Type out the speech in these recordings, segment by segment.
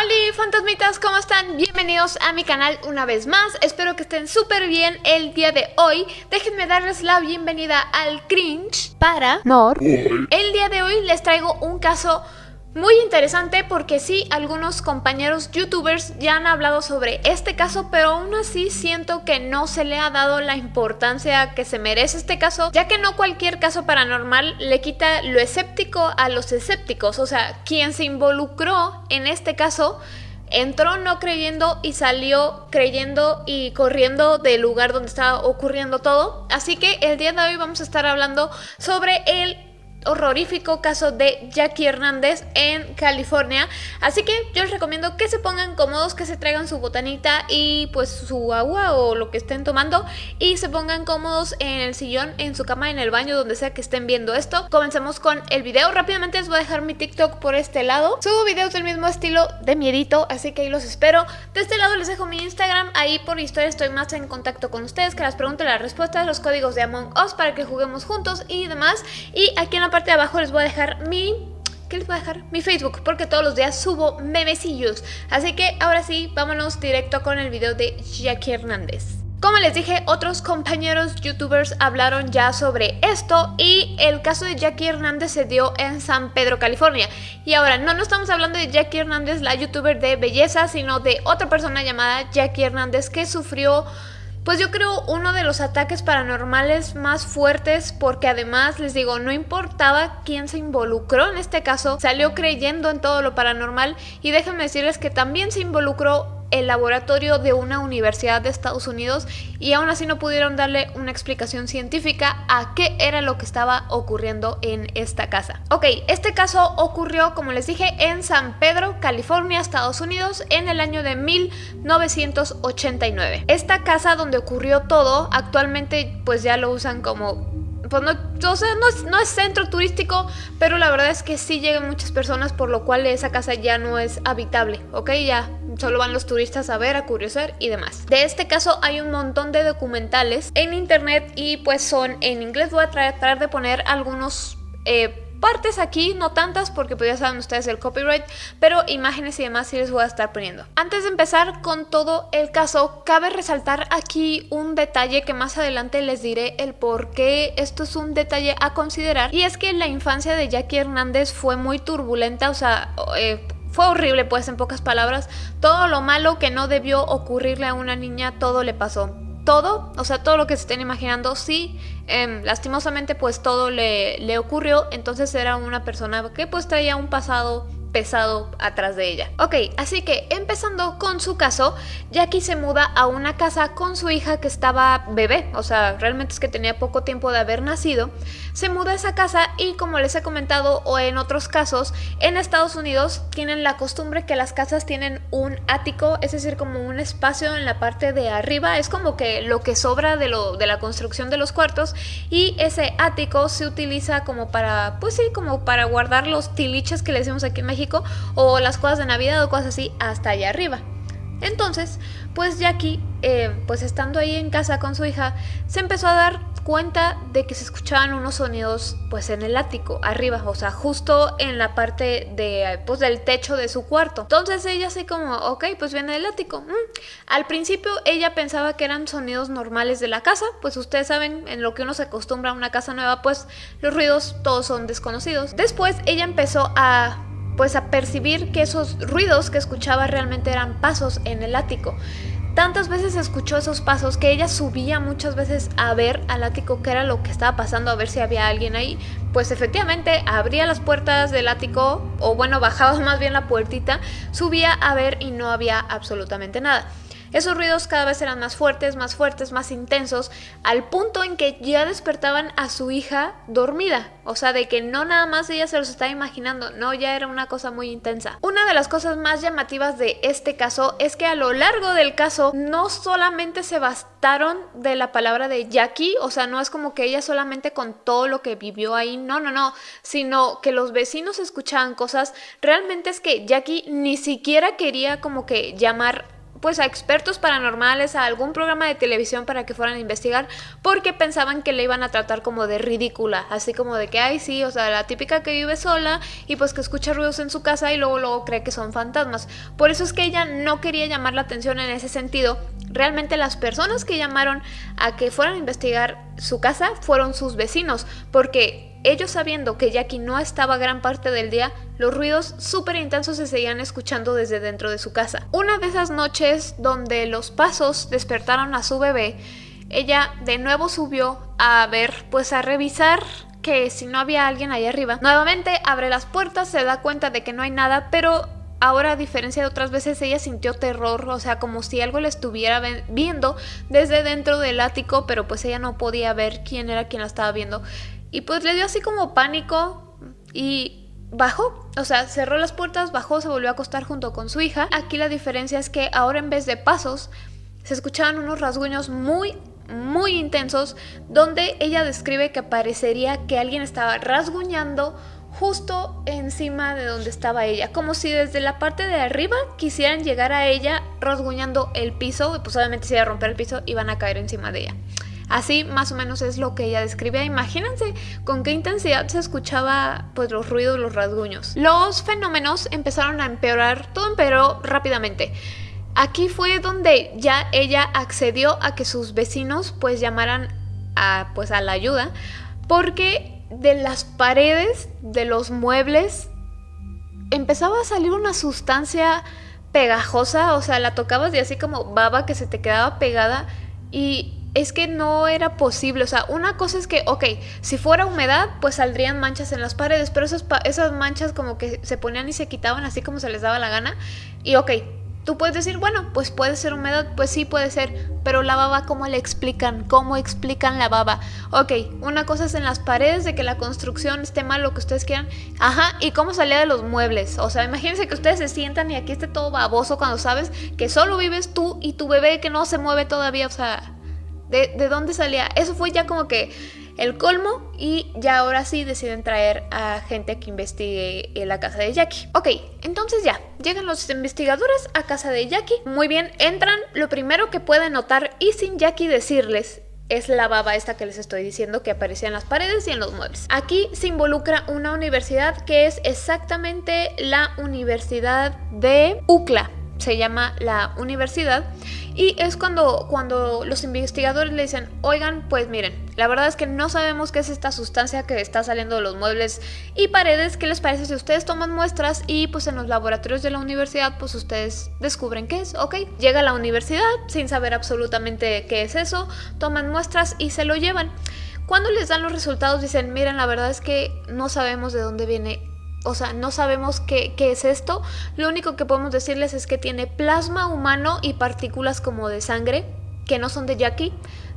Hola fantasmitas, ¿cómo están? Bienvenidos a mi canal una vez más, espero que estén súper bien el día de hoy. Déjenme darles la bienvenida al cringe para Nor. El día de hoy les traigo un caso muy interesante porque sí, algunos compañeros youtubers ya han hablado sobre este caso, pero aún así siento que no se le ha dado la importancia que se merece este caso, ya que no cualquier caso paranormal le quita lo escéptico a los escépticos, o sea, quien se involucró en este caso entró no creyendo y salió creyendo y corriendo del lugar donde estaba ocurriendo todo. Así que el día de hoy vamos a estar hablando sobre el horrorífico caso de Jackie Hernández en California. Así que yo les recomiendo que se pongan cómodos, que se traigan su botanita y pues su agua o lo que estén tomando y se pongan cómodos en el sillón, en su cama, en el baño, donde sea que estén viendo esto. Comencemos con el video. Rápidamente les voy a dejar mi TikTok por este lado. Subo videos del mismo estilo de miedito, así que ahí los espero. De este lado les dejo mi Instagram. Ahí por historia estoy más en contacto con ustedes, que las preguntas, las respuestas, los códigos de Among Us para que juguemos juntos y demás. Y aquí en la de abajo les voy a dejar mi... ¿Qué les voy a dejar? Mi Facebook, porque todos los días subo memecillos. Así que ahora sí, vámonos directo con el video de Jackie Hernández. Como les dije, otros compañeros youtubers hablaron ya sobre esto y el caso de Jackie Hernández se dio en San Pedro, California. Y ahora, no, no estamos hablando de Jackie Hernández, la youtuber de belleza, sino de otra persona llamada Jackie Hernández que sufrió pues yo creo uno de los ataques paranormales más fuertes porque además les digo, no importaba quién se involucró en este caso, salió creyendo en todo lo paranormal. Y déjenme decirles que también se involucró el laboratorio de una universidad de Estados Unidos y aún así no pudieron darle una explicación científica a qué era lo que estaba ocurriendo en esta casa. Ok, este caso ocurrió, como les dije, en San Pedro, California, Estados Unidos, en el año de 1989. Esta casa donde ocurrió todo, actualmente pues ya lo usan como pues no, o sea, no es, no es, centro turístico, pero la verdad es que sí llegan muchas personas, por lo cual esa casa ya no es habitable, ¿ok? Ya solo van los turistas a ver, a curiosar y demás. De este caso hay un montón de documentales en internet y pues son en inglés. Voy a tratar de poner algunos... Eh, partes aquí, no tantas porque pues ya saben ustedes el copyright, pero imágenes y demás sí les voy a estar poniendo. Antes de empezar con todo el caso, cabe resaltar aquí un detalle que más adelante les diré el por qué esto es un detalle a considerar y es que la infancia de Jackie Hernández fue muy turbulenta, o sea, eh, fue horrible, pues en pocas palabras. Todo lo malo que no debió ocurrirle a una niña, todo le pasó. Todo, o sea, todo lo que se estén imaginando, sí, em, lastimosamente pues todo le, le ocurrió. Entonces era una persona que pues traía un pasado pesado atrás de ella. Ok, así que empezando con su caso, Jackie se muda a una casa con su hija que estaba bebé, o sea, realmente es que tenía poco tiempo de haber nacido. Se muda a esa casa y como les he comentado o en otros casos, en Estados Unidos tienen la costumbre que las casas tienen un ático, es decir, como un espacio en la parte de arriba, es como que lo que sobra de, lo, de la construcción de los cuartos y ese ático se utiliza como para, pues sí, como para guardar los tiliches que le decimos aquí en México o las cosas de Navidad o cosas así hasta allá arriba. Entonces, pues Jackie, eh, pues estando ahí en casa con su hija, se empezó a dar cuenta de que se escuchaban unos sonidos pues en el ático, arriba, o sea, justo en la parte de, pues, del techo de su cuarto. Entonces ella así como, ok, pues viene del ático. Mm. Al principio ella pensaba que eran sonidos normales de la casa, pues ustedes saben, en lo que uno se acostumbra a una casa nueva, pues los ruidos todos son desconocidos. Después ella empezó a pues a percibir que esos ruidos que escuchaba realmente eran pasos en el ático. Tantas veces escuchó esos pasos que ella subía muchas veces a ver al ático qué era lo que estaba pasando, a ver si había alguien ahí. Pues efectivamente abría las puertas del ático, o bueno, bajaba más bien la puertita, subía a ver y no había absolutamente nada. Esos ruidos cada vez eran más fuertes, más fuertes, más intensos, al punto en que ya despertaban a su hija dormida. O sea, de que no nada más ella se los estaba imaginando, no, ya era una cosa muy intensa. Una de las cosas más llamativas de este caso es que a lo largo del caso no solamente se bastaron de la palabra de Jackie, o sea, no es como que ella solamente con todo lo que vivió ahí, no, no, no, sino que los vecinos escuchaban cosas, realmente es que Jackie ni siquiera quería como que llamar pues a expertos paranormales, a algún programa de televisión para que fueran a investigar, porque pensaban que le iban a tratar como de ridícula, así como de que, ay, sí, o sea, la típica que vive sola y pues que escucha ruidos en su casa y luego, luego cree que son fantasmas. Por eso es que ella no quería llamar la atención en ese sentido. Realmente las personas que llamaron a que fueran a investigar su casa fueron sus vecinos, porque ellos sabiendo que Jackie no estaba gran parte del día, los ruidos súper intensos se seguían escuchando desde dentro de su casa. Una de esas noches donde los pasos despertaron a su bebé, ella de nuevo subió a ver, pues a revisar que si no había alguien ahí arriba. Nuevamente abre las puertas, se da cuenta de que no hay nada, pero ahora a diferencia de otras veces ella sintió terror, o sea, como si algo le estuviera viendo desde dentro del ático, pero pues ella no podía ver quién era quien la estaba viendo. Y pues le dio así como pánico y bajó. O sea, cerró las puertas, bajó, se volvió a acostar junto con su hija. Aquí la diferencia es que ahora en vez de pasos, se escuchaban unos rasguños muy, muy intensos, donde ella describe que parecería que alguien estaba rasguñando justo encima de donde estaba ella, como si desde la parte de arriba quisieran llegar a ella rasguñando el piso, pues obviamente si iba a romper el piso iban a caer encima de ella. Así más o menos es lo que ella describía. Imagínense con qué intensidad se escuchaba pues los ruidos, los rasguños. Los fenómenos empezaron a empeorar, todo empeoró rápidamente. Aquí fue donde ya ella accedió a que sus vecinos pues llamaran a pues a la ayuda porque de las paredes de los muebles empezaba a salir una sustancia pegajosa, o sea, la tocabas y así como baba que se te quedaba pegada y es que no era posible. O sea, una cosa es que, ok, si fuera humedad, pues saldrían manchas en las paredes, pero esas, manchas como que se ponían y se quitaban así como se les daba la gana. Y ok, tú puedes decir, bueno, pues puede ser humedad, pues sí puede ser, pero la baba, ¿cómo le explican? ¿Cómo explican la baba? Ok, una cosa es en las paredes de que la construcción esté mal, lo que ustedes quieran. Ajá, ¿y cómo salía de los muebles? O sea, imagínense que ustedes se sientan y aquí esté todo baboso cuando sabes que solo vives tú y tu bebé que no se mueve todavía, o sea ¿De, dónde salía? Eso fue ya como que el colmo y ya ahora sí deciden traer a gente que investigue la casa de Jackie. Ok, entonces ya, llegan los investigadores a casa de Jackie. Muy bien, entran. Lo primero que pueden notar y sin Jackie decirles es la baba esta que les estoy diciendo que aparecía en las paredes y en los muebles. Aquí se involucra una universidad que es exactamente la Universidad de UCLA se llama la universidad y es cuando, cuando los investigadores le dicen, oigan, pues miren, la verdad es que no sabemos qué es esta sustancia que está saliendo de los muebles y paredes, ¿qué les parece si ustedes toman muestras y pues en los laboratorios de la universidad pues ustedes descubren qué es, ok? Llega a la universidad sin saber absolutamente qué es eso, toman muestras y se lo llevan. Cuando les dan los resultados dicen, miren, la verdad es que no sabemos de dónde viene o sea, no sabemos qué, es esto. Lo único que podemos decirles es que tiene plasma humano y partículas como de sangre, que no son de Jackie,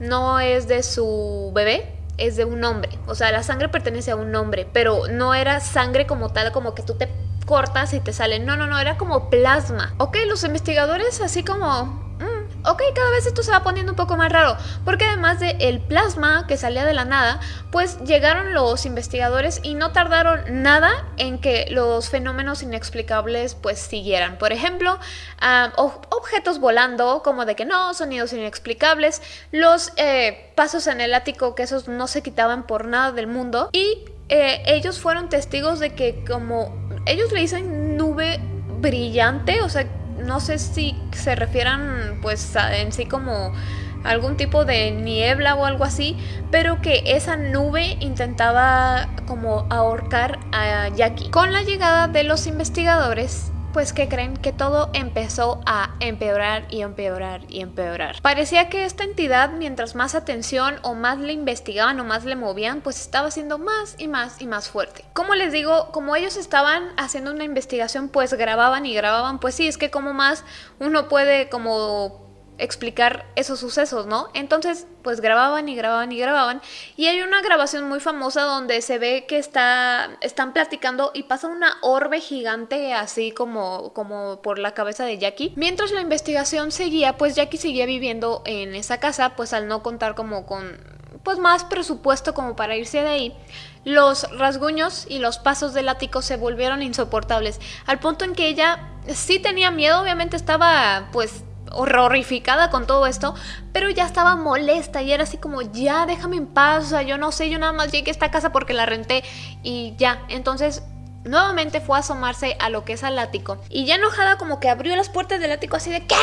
no es de su bebé, es de un hombre. O sea, la sangre pertenece a un hombre, pero no era sangre como tal, como que tú te cortas y te sale. No, no, no, era como plasma. Ok, los investigadores así como ok, cada vez esto se va poniendo un poco más raro, porque además del el plasma que salía de la nada, pues llegaron los investigadores y no tardaron nada en que los fenómenos inexplicables pues siguieran. Por ejemplo, objetos volando, como de que no, sonidos inexplicables, los eh, pasos en el ático que esos no se quitaban por nada del mundo y eh, ellos fueron testigos de que como ellos le dicen nube brillante, o sea, no sé si se refieran pues en sí como algún tipo de niebla o algo así, pero que esa nube intentaba como ahorcar a Jackie. Con la llegada de los investigadores, pues que creen que todo empezó a empeorar y empeorar y empeorar. Parecía que esta entidad, mientras más atención o más le investigaban o más le movían, pues estaba siendo más y más y más fuerte. Como les digo, como ellos estaban haciendo una investigación, pues grababan y grababan, pues sí, es que como más uno puede como explicar esos sucesos, ¿no? Entonces, pues grababan y grababan y grababan. Y hay una grabación muy famosa donde se ve que está, están platicando y pasa una orbe gigante así como, como por la cabeza de Jackie. Mientras la investigación seguía, pues Jackie seguía viviendo en esa casa, pues al no contar como con pues más presupuesto como para irse de ahí, los rasguños y los pasos del ático se volvieron insoportables, al punto en que ella sí tenía miedo, obviamente estaba pues horrificada con todo esto, pero ya estaba molesta y era así como, ya déjame en paz, o sea, yo no sé, yo nada más llegué a esta casa porque la renté y ya, entonces nuevamente fue a asomarse a lo que es al ático y ya enojada como que abrió las puertas del ático así de, ¿qué?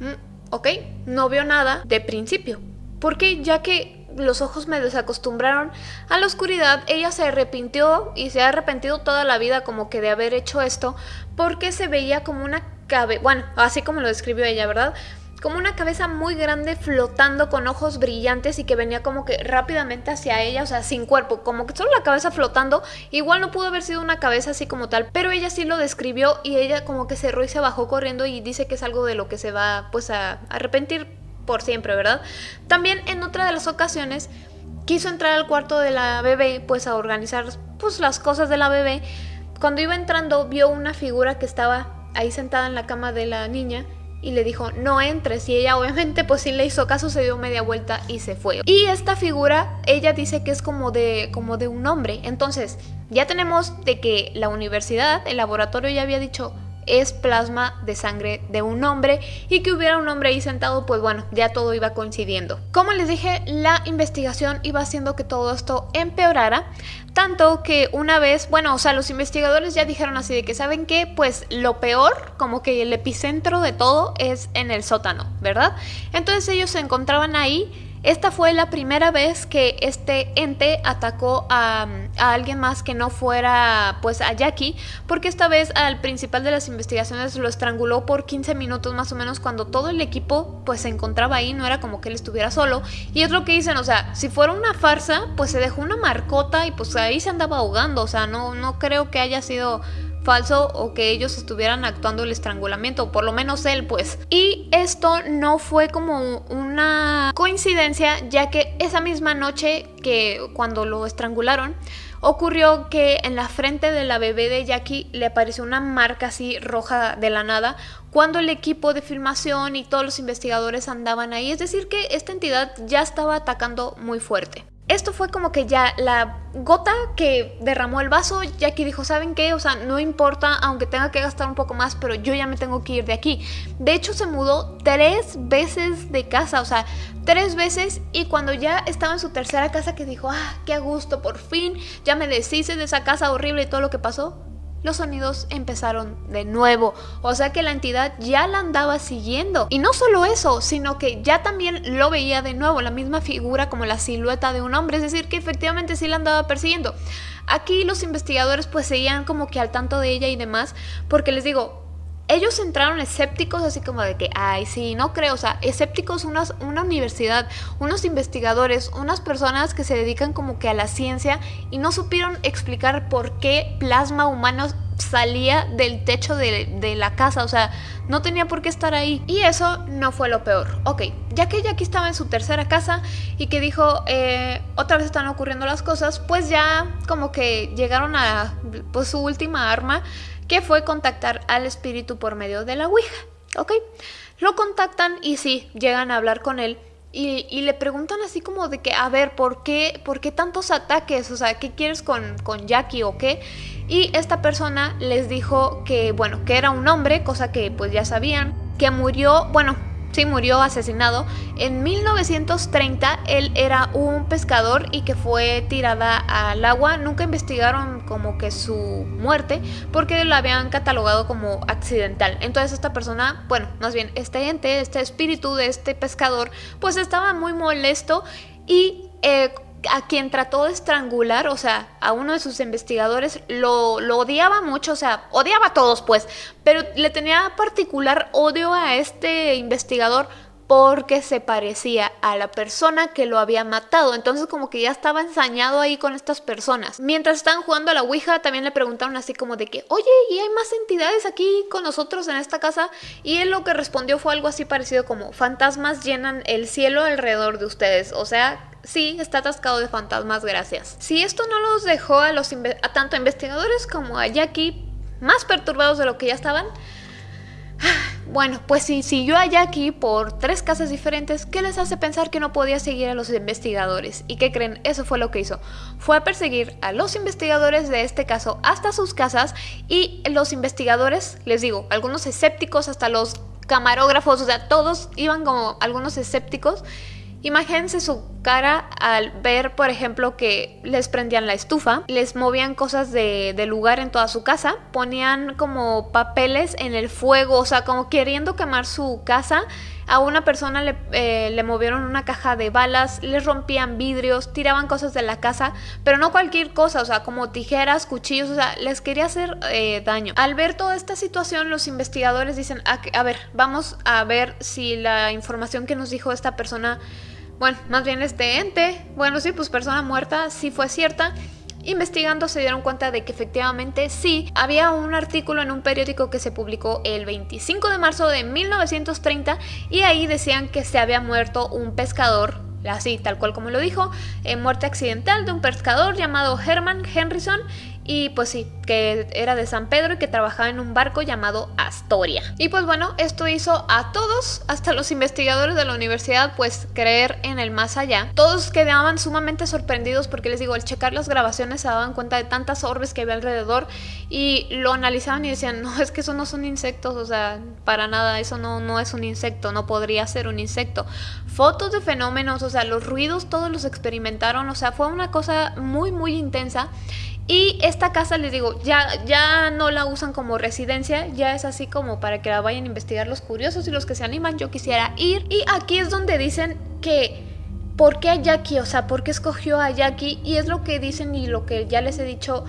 Mm, ok, no vio nada de principio, porque ya que los ojos me desacostumbraron a la oscuridad, ella se arrepintió y se ha arrepentido toda la vida como que de haber hecho esto, porque se veía como una cabeza, bueno, así como lo describió ella, ¿verdad? Como una cabeza muy grande flotando con ojos brillantes y que venía como que rápidamente hacia ella, o sea, sin cuerpo, como que solo la cabeza flotando. Igual no pudo haber sido una cabeza así como tal, pero ella sí lo describió y ella como que cerró y se bajó corriendo y dice que es algo de lo que se va pues a arrepentir por siempre, ¿verdad? También en otra de las ocasiones quiso entrar al cuarto de la bebé pues a organizar pues las cosas de la bebé. Cuando iba entrando vio una figura que estaba ahí sentada en la cama de la niña y le dijo no entres y ella obviamente pues sí le hizo caso, se dio media vuelta y se fue. Y esta figura ella dice que es como de, como de un hombre, entonces ya tenemos de que la universidad, el laboratorio ya había dicho es plasma de sangre de un hombre y que hubiera un hombre ahí sentado, pues bueno, ya todo iba coincidiendo. Como les dije, la investigación iba haciendo que todo esto empeorara, tanto que una vez, bueno, o sea, los investigadores ya dijeron así de que saben que pues lo peor, como que el epicentro de todo es en el sótano, ¿verdad? Entonces ellos se encontraban ahí esta fue la primera vez que este ente atacó a, alguien más que no fuera pues a Jackie, porque esta vez al principal de las investigaciones lo estranguló por 15 minutos más o menos cuando todo el equipo pues se encontraba ahí, no era como que él estuviera solo. Y es lo que dicen, o sea, si fuera una farsa, pues se dejó una marcota y pues ahí se andaba ahogando, o sea, no, no creo que haya sido falso o que ellos estuvieran actuando el estrangulamiento, por lo menos él pues. Y esto no fue como una coincidencia, ya que esa misma noche que cuando lo estrangularon, ocurrió que en la frente de la bebé de Jackie le apareció una marca así roja de la nada cuando el equipo de filmación y todos los investigadores andaban ahí. Es decir, que esta entidad ya estaba atacando muy fuerte esto fue como que ya la gota que derramó el vaso, Jackie dijo, ¿saben qué? O sea, no importa, aunque tenga que gastar un poco más, pero yo ya me tengo que ir de aquí. De hecho, se mudó tres veces de casa, o sea, tres veces y cuando ya estaba en su tercera casa que dijo, ah, qué a gusto, por fin, ya me deshice de esa casa horrible y todo lo que pasó, los sonidos empezaron de nuevo. O sea que la entidad ya la andaba siguiendo. Y no solo eso, sino que ya también lo veía de nuevo, la misma figura como la silueta de un hombre. Es decir, que efectivamente sí la andaba persiguiendo. Aquí los investigadores pues seguían como que al tanto de ella y demás, porque les digo, ellos entraron escépticos así como de que, ay, sí, no creo, o sea, escépticos unas, una universidad, unos investigadores, unas personas que se dedican como que a la ciencia y no supieron explicar por qué plasma humano salía del techo de, la casa, o sea, no tenía por qué estar ahí. Y eso no fue lo peor. Ok, ya que Jackie estaba en su tercera casa y que dijo, eh, otra vez están ocurriendo las cosas, pues ya como que llegaron a pues, su última arma que fue contactar al espíritu por medio de la Ouija, ¿ok? Lo contactan y sí, llegan a hablar con él y, le preguntan así como de que, a ver, ¿por qué, ¿por qué tantos ataques? O sea, ¿qué quieres con, con Jackie o qué? Y esta persona les dijo que, bueno, que era un hombre, cosa que pues ya sabían, que murió, bueno, sí murió asesinado. En 1930 él era un pescador y que fue tirada al agua. Nunca investigaron como que su muerte porque lo habían catalogado como accidental. Entonces esta persona, bueno, más bien este ente, este espíritu de este pescador, pues estaba muy molesto y eh, a quien trató de estrangular, o sea, a uno de sus investigadores, lo, lo, odiaba mucho, o sea, odiaba a todos pues, pero le tenía particular odio a este investigador porque se parecía a la persona que lo había matado. Entonces como que ya estaba ensañado ahí con estas personas. Mientras estaban jugando a la Ouija también le preguntaron así como de que, oye, ¿y hay más entidades aquí con nosotros en esta casa? Y él lo que respondió fue algo así parecido como, fantasmas llenan el cielo alrededor de ustedes. O sea, sí, está atascado de fantasmas, gracias. Si esto no los dejó a, los a tanto investigadores como a Jackie más perturbados de lo que ya estaban, bueno, pues si siguió a Jackie por tres casas diferentes, ¿qué les hace pensar que no podía seguir a los investigadores? ¿Y qué creen? Eso fue lo que hizo. Fue a perseguir a los investigadores de este caso hasta sus casas y los investigadores, les digo, algunos escépticos, hasta los camarógrafos, o sea, todos iban como algunos escépticos. Imagínense su cara al ver, por ejemplo, que les prendían la estufa, les movían cosas de, lugar en toda su casa, ponían como papeles en el fuego, o sea, como queriendo quemar su casa. A una persona le, eh, le, movieron una caja de balas, les rompían vidrios, tiraban cosas de la casa, pero no cualquier cosa, o sea, como tijeras, cuchillos, o sea, les quería hacer eh, daño. Al ver toda esta situación, los investigadores dicen, a, a ver, vamos a ver si la información que nos dijo esta persona bueno, más bien este ente, bueno, sí, pues persona muerta, sí fue cierta. Investigando se dieron cuenta de que efectivamente sí, había un artículo en un periódico que se publicó el 25 de marzo de 1930 y ahí decían que se había muerto un pescador así tal cual como lo dijo, eh, muerte accidental de un pescador llamado Herman Henrison y pues sí, que era de San Pedro y que trabajaba en un barco llamado Astoria. Y pues bueno, esto hizo a todos, hasta los investigadores de la universidad, pues creer en el más allá. Todos quedaban sumamente sorprendidos porque les digo, al checar las grabaciones se daban cuenta de tantas orbes que había alrededor y lo analizaban y decían, no, es que eso no son insectos, o sea, para nada, eso no, no es un insecto, no podría ser un insecto. Fotos de fenómenos, o sea, los ruidos todos los experimentaron, o sea, fue una cosa muy, muy intensa. Y esta casa, les digo, ya, ya no la usan como residencia, ya es así como para que la vayan a investigar los curiosos y los que se animan. Yo quisiera ir. Y aquí es donde dicen que, ¿por qué a Jackie? O sea, ¿por qué escogió a Jackie? Y es lo que dicen y lo que ya les he dicho.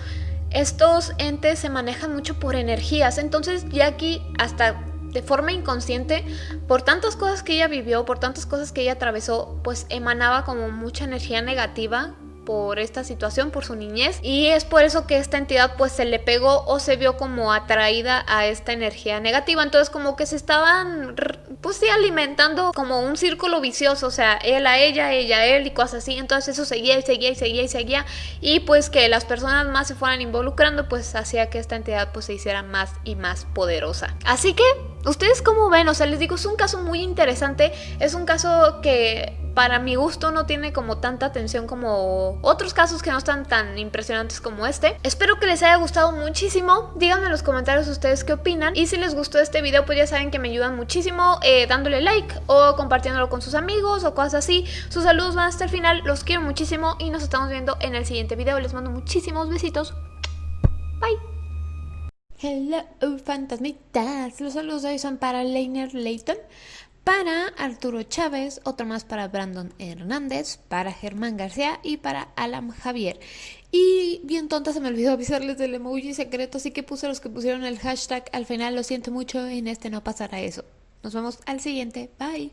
Estos entes se manejan mucho por energías. Entonces Jackie hasta de forma inconsciente, por tantas cosas que ella vivió, por tantas cosas que ella atravesó, pues emanaba como mucha energía negativa por esta situación, por su niñez y es por eso que esta entidad pues se le pegó o se vio como atraída a esta energía negativa, entonces como que se estaban pues sí alimentando como un círculo vicioso, o sea, él a ella, ella a él y cosas así, entonces eso seguía y seguía y seguía y seguía y pues que las personas más se fueran involucrando pues hacía que esta entidad pues se hiciera más y más poderosa. Así que, ¿ustedes cómo ven? O sea, les digo, es un caso muy interesante, es un caso que para mi gusto no tiene como tanta atención como otros casos que no están tan impresionantes como este. Espero que les haya gustado muchísimo. Díganme en los comentarios ustedes qué opinan. Y si les gustó este video pues ya saben que me ayudan muchísimo eh, dándole like o compartiéndolo con sus amigos o cosas así. Sus saludos van hasta el final. Los quiero muchísimo y nos estamos viendo en el siguiente video. Les mando muchísimos besitos. Bye. Hello, fantasmitas. Los saludos de hoy son para Leiner Layton para Arturo Chávez, otro más para Brandon Hernández, para Germán García y para Alan Javier. Y bien tonta se me olvidó avisarles del emoji secreto, así que puse los que pusieron el hashtag al final, lo siento mucho, en este no pasará eso. Nos vemos al siguiente, bye.